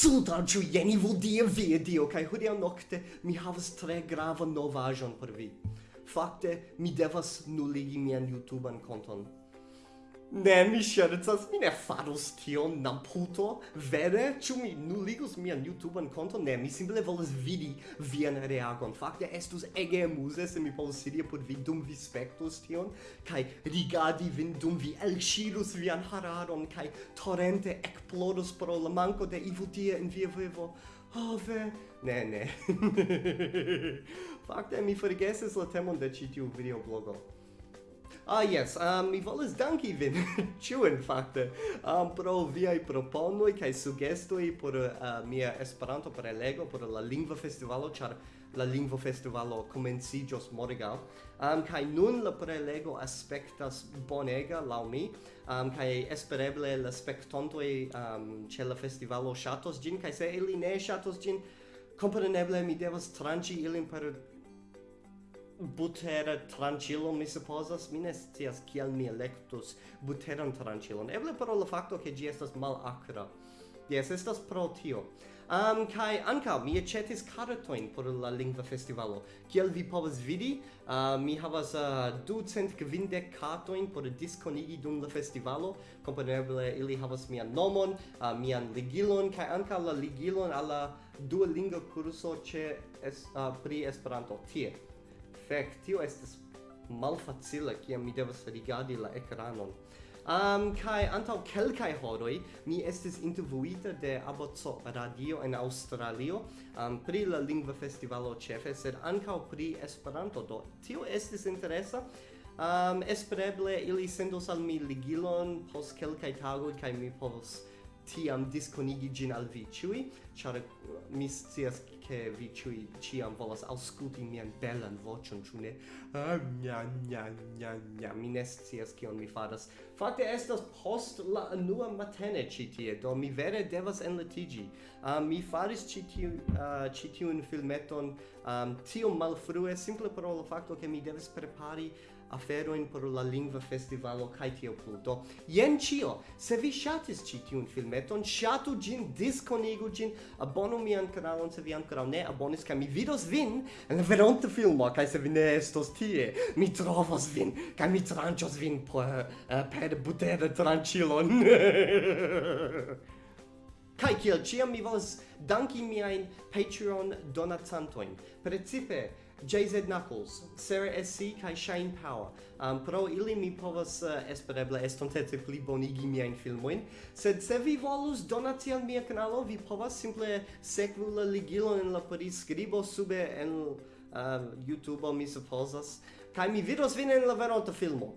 Sultan jeni vuol dire via Dio, cae hodiau nocte mi havas tre grava novajon per vi. Fakte, mi devas nuligi mian YouTubean konton. Ne, mi scherzas, mi ne farus tion, Namputo. Vere, ciu mi nuligus mian YouTubean konto? Ne, mi simple volas vidi vian reagon. Fakte estus ege amuse se mi povus sidi apud vi dum vi spectus tion kai rigadi vin dum vi elŝirus vian hararon kai torrente ekplodos pro la manco de ivutia in via vivo. Oh, ve. Ne, ne. Fakte mi forgesis la temon de citiu videoblogo. Ah, yes, um, mi volis danki vin, ciu in facte, um, pro viai proponui cae sugestui por uh, mia Esperanto prelego, por la lingua Festivalo, char la Lingvo Festivalo comencigios morgau. Um, ah, kai nun la prelego aspectas bonega, lau mi, um, kai espereble la spectontoi um, ce la festivalo shatos gin, kai se ili ne shatos gin, compreneble mi devas tranci ilin per butera tranĉilon mi supposas mi ne scias kiel mi elektus buteran tranĉilon eble pro la fakto ke ĝi estas malakra Yes, estas pro tio. Um, kai anka mi aĉetis kartojn por la lingva festivalo. Kiel vi povas vidi, uh, mi havas uh, 250 kartojn por diskonigi dum la festivalo. Kompreneble ili havas mian nomon, uh, mian ligilon kai anka la ligilon al la dua lingva kurso ĉe es, uh, pri Esperanto tie fek, tio estas malfacila kiam mi devas rigardi la ekranon. Um, kai antau kelkai horoi mi estis intervuita de Abozo Radio en Australio um, pri la lingua festivalo cefe, sed ancau pri Esperanto, do tio estis interesa. Um, espereble ili sendos al mi ligilon post kelkai tagoi, kai mi povos tiam disconigi gin al vi ciui, char eh, mi scias che vi ciui ciam volas ausculti mian bellan vocion, ciu ne? Ah, nja, nja, nja, nja, mi ne scias cion mi faras. Fate estas post la nua matene citie, do mi vere devas enletigi. Uh, ah, mi faris citiun, uh, citiun filmeton um, tiom malfrue, simple pro lo facto che mi devis prepari aferoin por la lingua festivalo kai tio plu. Do, jen. Se vi shatis ci tiun filmeton, shatu gin disconigu gin abonu mian kanalon se vi ankoraŭ ne abonis kaj mi vidos vin en la veronta filmo kaj se vi ne estos tie, mi trovos vin kaj mi tranĉos vin per uh, per butere tranĉilon. Kai kiel ciam mi volas danki miain Patreon donatantoin. Precipe JZ Knuckles, Sarah SC kaj Shine Power. Um, pro ili mi povas uh, espereble estontece pli bonigi miajn filmoin. sed se vi volus donati al mia kanalo, vi povas simple sekvu la ligilon en la priskribo sube en eh, uh, YouTube, mi supozas, kaj mi vidos vin en la veronta filmo.